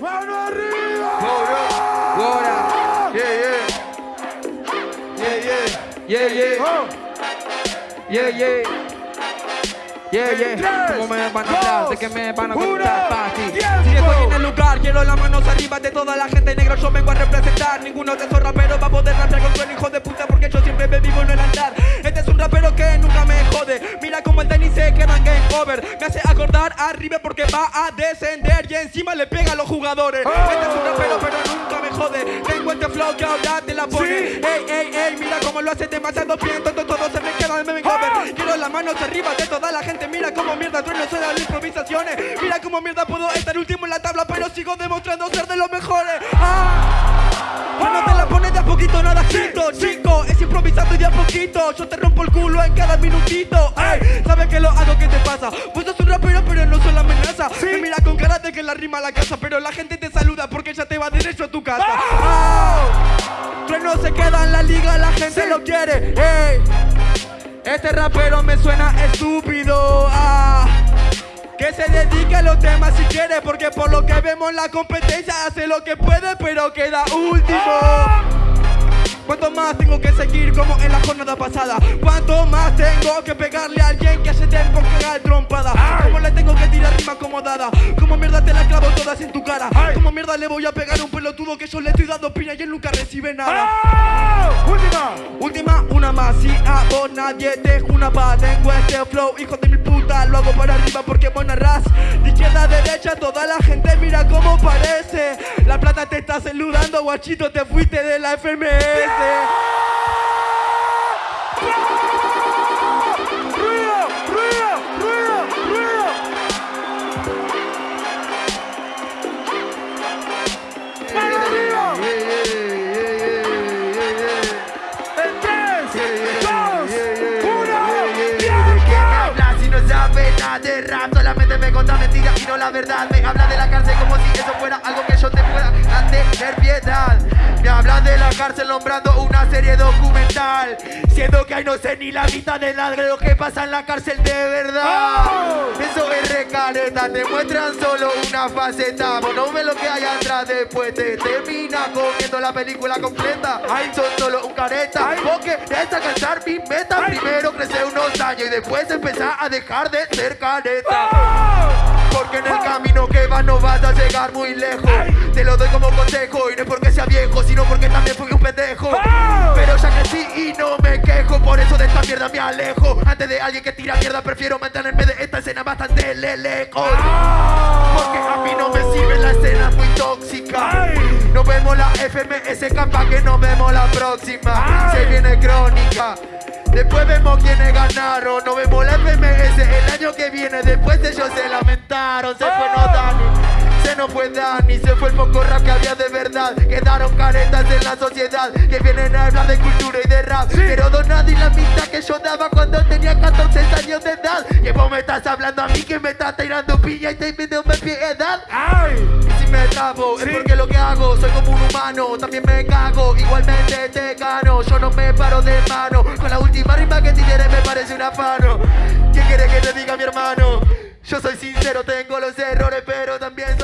¡Mano arriba! Gora, yeah, yeah. Yeah, yeah. Yeah, yeah. Oh. Yeah, yeah. Yeah, yeah. tres, ¿Cómo me van a hablar? ¿De dos, qué me van a contar? Fácil. Si estoy en el lugar, quiero las manos arriba de toda la gente negra. Yo vengo a representar. Ninguno de esos raperos va a poder rapear con el hijo de puta porque arriba porque va a descender y encima le pega a los jugadores. Oh. Este es un rapero, pero nunca me jode. Tengo este flow que ahora te la pone. Sí. Ey, ey, ey, mira cómo lo hace demasiado bien. Todo, todo se me queda en game over. Quiero las manos arriba de toda la gente. Mira cómo mierda trueno soy de las improvisaciones. Mira cómo mierda puedo estar último en la tabla, pero sigo demostrando ser de los mejores. ¡Ah! Te la pones de a poquito, nada escrito, chico. Es improvisando y de a poquito. Yo te rompo el culo en cada minutito. ¡Ey! ¿Sabes que lo hago? ¿Qué te pasa? Pues Me mira con cara de que la rima a la casa, pero la gente te saluda porque ya te va derecho a tu casa. ¡Ah! Trueno se queda en la liga, la gente lo quiere. ¡Ey! Este rapero me suena estúpido. Ah, que se dedique a los temas si quiere, porque por lo que vemos la competencia hace lo que puede, pero queda último. ¿Cuánto más tengo que seguir como en la jornada pasada? ¿Cuánto más tengo que pegarle a alguien ¿Cómo mierda te la clavo todas en tu cara? ¿Cómo mierda le voy a pegar a un pelotudo que yo le estoy dando piña y él nunca recibe nada? ¡Oh! ¡Última! Última, una más, si a vos nadie te juna pa' Tengo este flow, hijo de mi puta, lo hago para arriba porque vos narrás De izquierda a derecha, toda la gente mira cómo parece La plata te está saludando, guachito, te fuiste de la FMS. De rap Solamente me conta mentiras y no la verdad. Me habla de la cárcel como si eso fuera algo que yo te pueda tener piedad. Me habla de la cárcel nombrando una serie documental. Siendo que ahí no sé ni la mitad de nada de lo que pasa en la cárcel de verdad. Eso es recareta, te muestran solo una faceta. Vos no ves lo que hay atrás después te termina comiendo la película completa. Ay, son solo un careta. Vos querés alcanzar mi meta. Primero crecer unos y después empezar a dejar de ser careta. Porque en el camino que vas no vas a llegar muy lejos. Te lo doy como consejo y no es porque sea viejo Sino porque también fui un pendejo. Pero ya crecí y no me quejo Por eso de esta mierda me alejo. Antes de alguien que tira mierda prefiero mantenerme de esta escena bastante le- lejos Porque a mí no me sirve la escena muy tóxica. Nos vemos la FMS campa que nos vemos la próxima. Se viene crónica Después vemos quiénes ganaron, nos vemos la FMS el año que viene. Después ellos se lamentaron, se fue no Dani, se nos fue Dani, se fue el poco rap que había de verdad. Quedaron caretas en la sociedad que vienen a hablar de cultura y de rap. Pero donar y la mitad que yo daba cuando tenía 14 años de edad. Que vos me estás hablando a mí que me estás tirando pilla y te pidiendo piedad. Y si me trabo es porque lo que hago soy como un humano, también me cago, igualmente te gano, yo no me paro de mano, con la última rima que tiré me parece un afano. ¿Qué quiere que te diga mi hermano? Yo soy sincero, tengo los errores, pero también